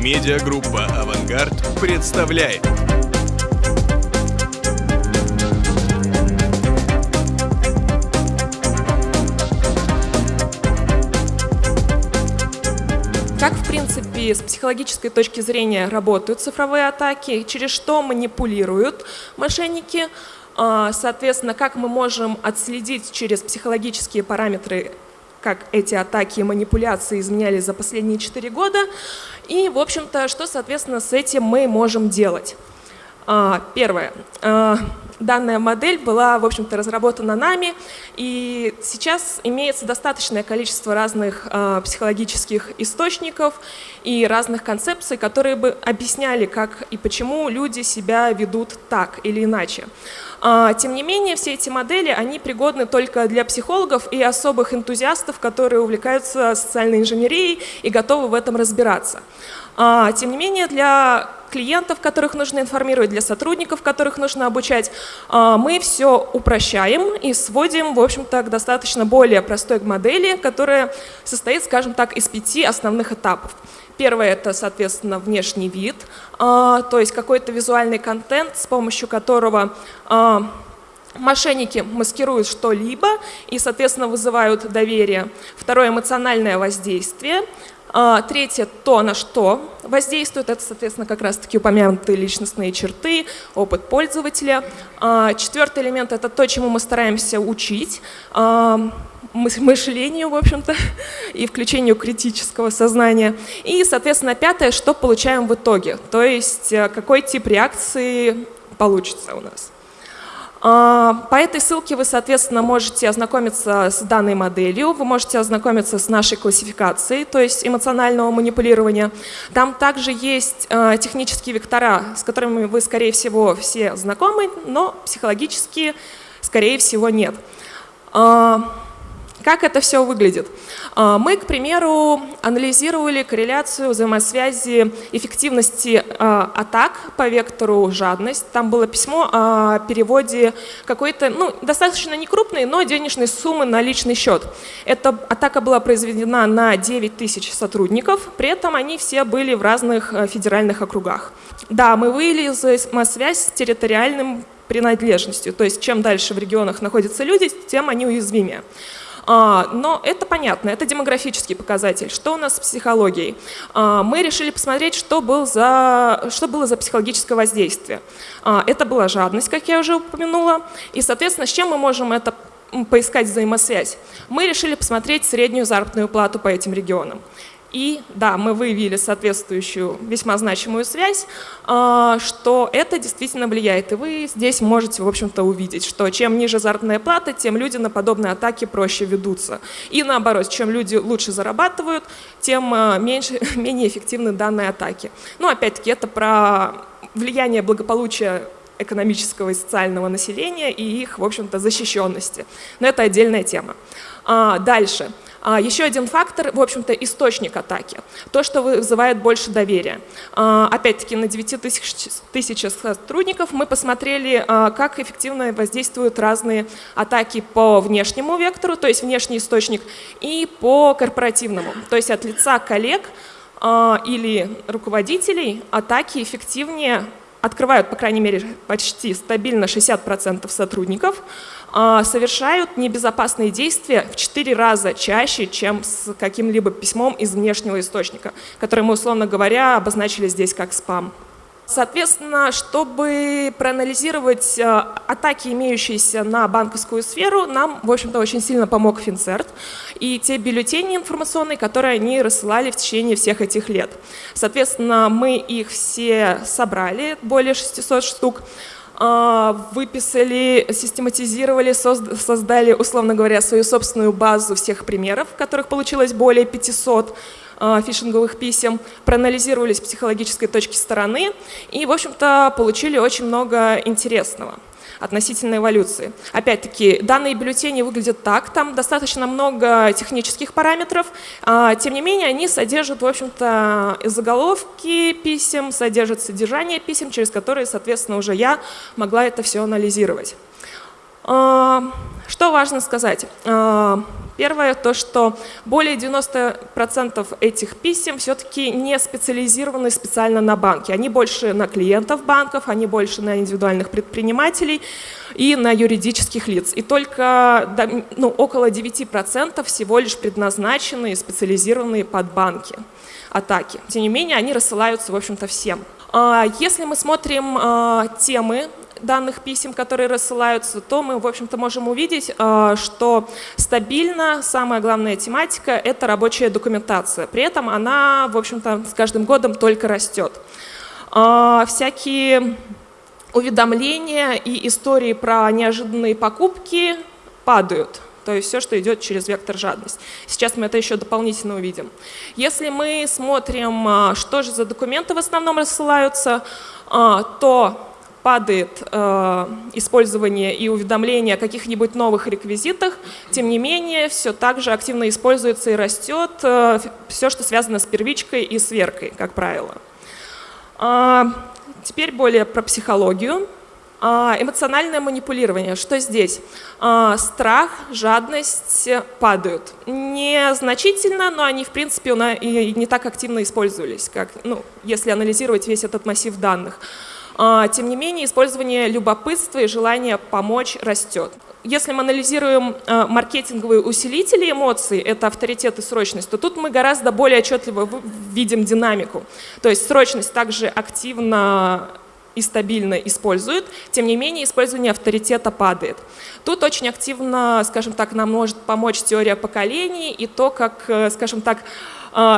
Медиагруппа «Авангард» представляет. Как, в принципе, с психологической точки зрения работают цифровые атаки, через что манипулируют мошенники, а, соответственно, как мы можем отследить через психологические параметры как эти атаки и манипуляции изменялись за последние 4 года. И, в общем-то, что, соответственно, с этим мы можем делать. А, первое. А, данная модель была, в общем-то, разработана нами, и сейчас имеется достаточное количество разных э, психологических источников и разных концепций, которые бы объясняли, как и почему люди себя ведут так или иначе. А, тем не менее, все эти модели, они пригодны только для психологов и особых энтузиастов, которые увлекаются социальной инженерией и готовы в этом разбираться. А, тем не менее, для клиентов, которых нужно информировать, для сотрудников, которых нужно обучать, а, мы все упрощаем и сводим, в общем-то, к достаточно более простой модели, которая состоит, скажем так, из пяти основных этапов. Первое – это, соответственно, внешний вид, а, то есть какой-то визуальный контент, с помощью которого а, мошенники маскируют что-либо и, соответственно, вызывают доверие. Второе – эмоциональное воздействие. А, третье – то, на что воздействует. Это, соответственно, как раз-таки упомянутые личностные черты, опыт пользователя. Четвертый элемент – это то, чему мы стараемся учить мышлению, в общем-то, и включению критического сознания. И, соответственно, пятое, что получаем в итоге, то есть э, какой тип реакции получится у нас. А, по этой ссылке вы, соответственно, можете ознакомиться с данной моделью, вы можете ознакомиться с нашей классификацией, то есть эмоционального манипулирования. Там также есть э, технические вектора, с которыми вы, скорее всего, все знакомы, но психологически, скорее всего, нет. Как это все выглядит? А, мы, к примеру, анализировали корреляцию взаимосвязи эффективности а, атак по вектору жадность. Там было письмо о переводе какой-то, ну, достаточно некрупной, но денежной суммы на личный счет. Эта атака была произведена на 9 тысяч сотрудников, при этом они все были в разных э, федеральных округах. Да, мы выявили взаимосвязь с территориальным принадлежностью, то есть чем дальше в регионах находятся люди, тем они уязвимее. А, но это понятно, это демографический показатель. Что у нас с психологией? А, мы решили посмотреть, что, был за, что было за психологическое воздействие. А, это была жадность, как я уже упомянула, и, соответственно, с чем мы можем это поискать взаимосвязь? Мы решили посмотреть среднюю заработную плату по этим регионам. И да, мы выявили соответствующую весьма значимую связь, а, что это действительно влияет. И вы здесь можете, в общем-то, увидеть, что чем ниже заработная плата, тем люди на подобные атаки проще ведутся. И наоборот, чем люди лучше зарабатывают, тем а, меньше, менее эффективны данные атаки. Ну, опять-таки, это про влияние благополучия экономического и социального населения и их, в общем-то, защищенности. Но это отдельная тема. А, дальше. А, еще один фактор, в общем-то, источник атаки. То, что вызывает больше доверия. А, опять-таки, на 9 тысяч, сотрудников мы посмотрели, а, как эффективно воздействуют разные атаки по внешнему вектору, то есть внешний источник, и по корпоративному, то есть от лица коллег или руководителей атаки эффективнее открывают, по крайней мере, почти стабильно 60% сотрудников, а, совершают небезопасные действия в 4 раза чаще, чем с каким-либо письмом из внешнего источника, который мы, условно говоря, обозначили здесь как спам. Соответственно, чтобы проанализировать э, атаки, имеющиеся на банковскую сферу, нам, в общем-то, очень сильно помог Финцерт и те бюллетени информационные, которые они рассылали в течение всех этих лет. Соответственно, мы их все собрали, более 600 штук, э, выписали, систематизировали, создали, условно говоря, свою собственную базу всех примеров, которых получилось более 500, Э, фишинговых писем, проанализировали с психологической точки стороны и, в общем-то, получили очень много интересного относительно эволюции. Опять-таки, данные бюллетени выглядят так, там достаточно много технических параметров, а, тем не менее они содержат, в общем-то, заголовки писем, содержат содержание писем, через которые, соответственно, уже я могла это все анализировать. А, что важно сказать? Первое, то, что более 90% этих писем все-таки не специализированы специально на банки. Они больше на клиентов банков, они больше на индивидуальных предпринимателей и на юридических лиц. И только ну, около 9% всего лишь предназначены и специализированные под банки атаки. Тем не менее, они рассылаются, в общем-то, всем. А, если мы смотрим а, темы данных писем, которые рассылаются, то мы, в общем-то, можем увидеть, а, что стабильно самая главная тематика – это рабочая документация. При этом она, в общем-то, с каждым годом только растет. Всякие уведомления и истории про неожиданные покупки падают. То есть все, что идет через вектор жадность. Сейчас мы это еще дополнительно увидим. Если мы смотрим, что же за документы в основном рассылаются, то падает э, использование и уведомление о каких-нибудь новых реквизитах, тем не менее, все так же активно используется и растет э, все, что связано с первичкой и сверкой, как правило. Э, теперь более про психологию. Э, эмоциональное манипулирование. Что здесь? Э, страх, жадность падают. Незначительно, но они, в принципе, и не так активно использовались, как, ну, если анализировать весь этот массив данных. А, тем не менее, использование любопытства и желания помочь растет. Если мы анализируем а, маркетинговые усилители эмоций, это авторитет и срочность, то тут мы гораздо более отчетливо видим динамику. То есть срочность также активно и стабильно используют, тем не менее использование авторитета падает. Тут очень активно, скажем так, нам может помочь теория поколений и то, как, э, скажем так,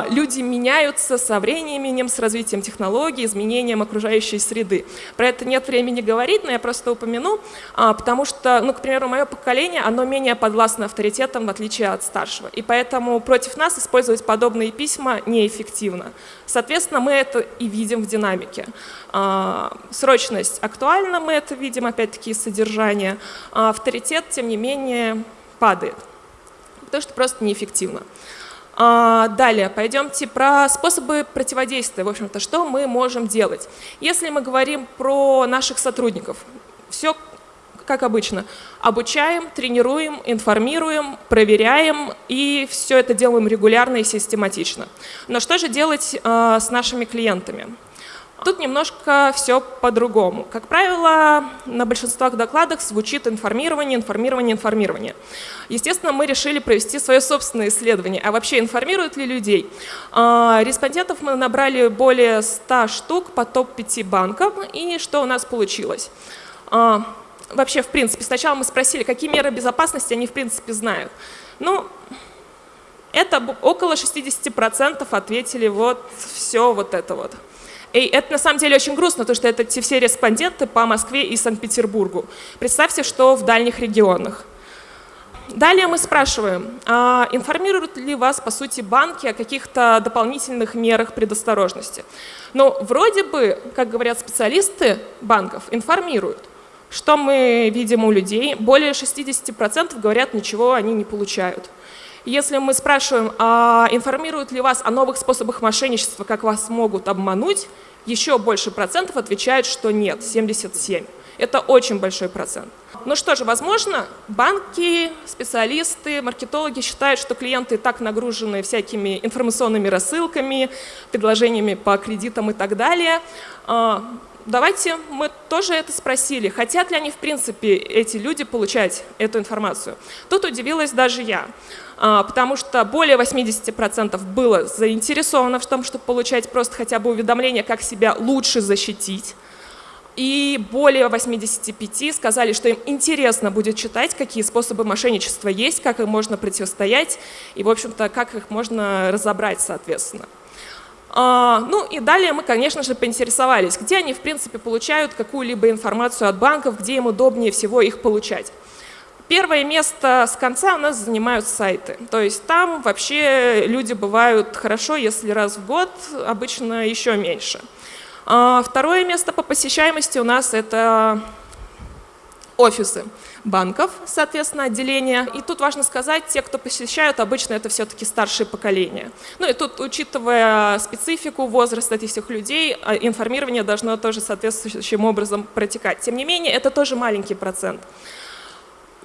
люди меняются со временем, с развитием технологий, изменением окружающей среды. Про это нет времени говорить, но я просто упомяну, а, потому что, ну, к примеру, мое поколение, оно менее подвластно авторитетам, в отличие от старшего. И поэтому против нас использовать подобные письма неэффективно. Соответственно, мы это и видим в динамике. А, срочность актуальна, мы это видим, опять-таки, из содержания. Авторитет, тем не менее, падает, потому что просто неэффективно. А, далее, пойдемте про способы противодействия, в общем-то, что мы можем делать. Если мы говорим про наших сотрудников, все как обычно, обучаем, тренируем, информируем, проверяем и все это делаем регулярно и систематично. Но что же делать э, с нашими клиентами? Тут немножко все по-другому. Как правило, на большинствах докладах звучит информирование, информирование, информирование. Естественно, мы решили провести свое собственное исследование. А вообще информируют ли людей? А, респондентов мы набрали более 100 штук по топ-5 банкам. И что у нас получилось? А, вообще, в принципе, сначала мы спросили, какие меры безопасности они в принципе знают. Ну, это около 60% ответили вот все вот это вот. И это на самом деле очень грустно, потому что это те все респонденты по Москве и Санкт-Петербургу. Представьте, что в дальних регионах. Далее мы спрашиваем, а информируют ли вас, по сути, банки о каких-то дополнительных мерах предосторожности? Ну, вроде бы, как говорят специалисты банков, информируют. Что мы видим у людей? Более 60% говорят, ничего они не получают. Если мы спрашиваем, а информируют ли вас о новых способах мошенничества, как вас могут обмануть, еще больше процентов отвечают, что нет, 77. Это очень большой процент. Ну что же, возможно, банки, специалисты, маркетологи считают, что клиенты так нагружены всякими информационными рассылками, предложениями по кредитам и так далее. Давайте мы тоже это спросили, хотят ли они в принципе эти люди получать эту информацию. Тут удивилась даже я. А, потому что более 80% было заинтересовано в том, чтобы получать просто хотя бы уведомления, как себя лучше защитить. И более 85 сказали, что им интересно будет читать, какие способы мошенничества есть, как им можно противостоять и, в общем-то, как их можно разобрать, соответственно. А, ну и далее мы, конечно же, поинтересовались, где они, в принципе, получают какую-либо информацию от банков, где им удобнее всего их получать. Первое место с конца у нас занимают сайты. То есть там вообще люди бывают хорошо, если раз в год, обычно еще меньше. А второе место по посещаемости у нас это офисы банков, соответственно, отделения. И тут важно сказать, те, кто посещают, обычно это все-таки старшее поколение. Ну и тут, учитывая специфику, возраст этих всех людей, а, информирование должно тоже соответствующим образом протекать. Тем не менее, это тоже маленький процент.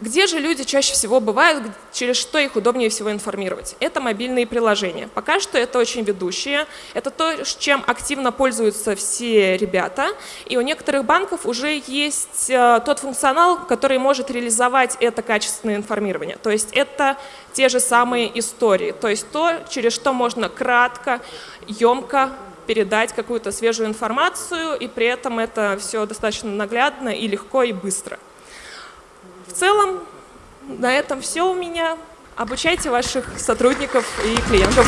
Где же люди чаще всего бывают, через что их удобнее всего информировать? Это мобильные приложения. Пока что это очень ведущие. Это то, чем активно пользуются все ребята. И у некоторых банков уже есть э, тот функционал, который может реализовать это качественное информирование. То есть это те же самые истории. То есть то, через что можно кратко, емко передать какую-то свежую информацию, и при этом это все достаточно наглядно и легко и быстро. В целом, на этом все у меня. Обучайте ваших сотрудников и клиентов.